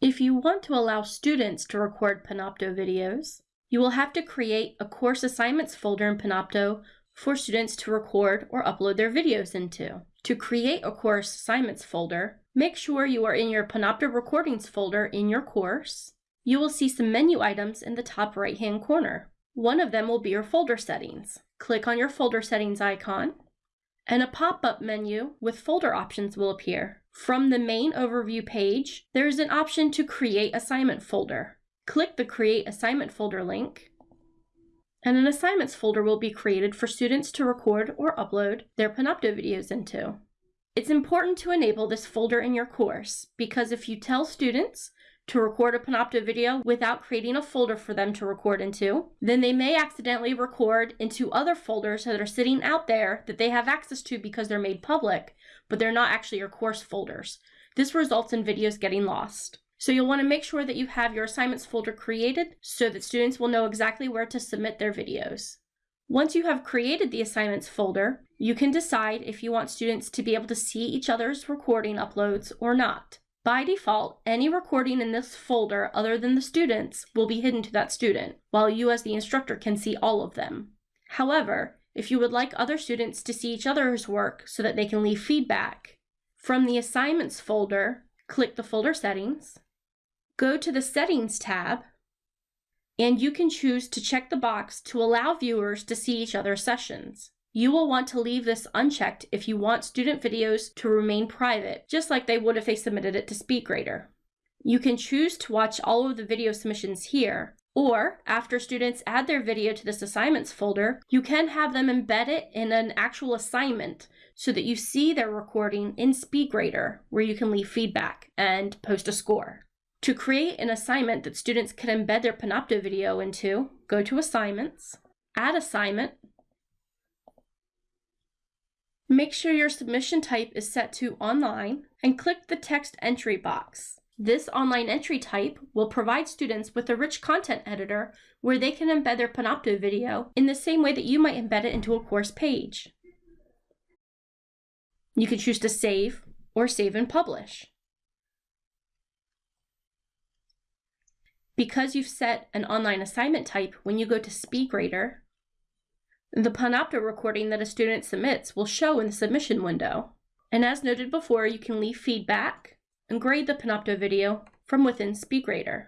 If you want to allow students to record Panopto videos, you will have to create a course assignments folder in Panopto for students to record or upload their videos into. To create a course assignments folder, make sure you are in your Panopto recordings folder in your course. You will see some menu items in the top right hand corner. One of them will be your folder settings. Click on your folder settings icon and a pop-up menu with folder options will appear. From the main overview page, there is an option to create assignment folder. Click the create assignment folder link and an assignments folder will be created for students to record or upload their Panopto videos into. It's important to enable this folder in your course because if you tell students to record a Panopto video without creating a folder for them to record into, then they may accidentally record into other folders that are sitting out there that they have access to because they're made public, but they're not actually your course folders. This results in videos getting lost. So you'll want to make sure that you have your assignments folder created so that students will know exactly where to submit their videos. Once you have created the assignments folder, you can decide if you want students to be able to see each other's recording uploads or not. By default, any recording in this folder other than the students will be hidden to that student, while you as the instructor can see all of them. However, if you would like other students to see each other's work so that they can leave feedback, from the assignments folder, click the folder settings, Go to the Settings tab, and you can choose to check the box to allow viewers to see each other's sessions. You will want to leave this unchecked if you want student videos to remain private, just like they would if they submitted it to SpeedGrader. You can choose to watch all of the video submissions here, or after students add their video to this assignments folder, you can have them embed it in an actual assignment so that you see their recording in SpeedGrader, where you can leave feedback and post a score. To create an assignment that students can embed their Panopto video into, go to Assignments, Add Assignment, Make sure your submission type is set to Online, and click the text entry box. This online entry type will provide students with a rich content editor where they can embed their Panopto video in the same way that you might embed it into a course page. You can choose to save or save and publish. Because you've set an online assignment type, when you go to SpeedGrader, the Panopto recording that a student submits will show in the submission window. And as noted before, you can leave feedback and grade the Panopto video from within SpeedGrader.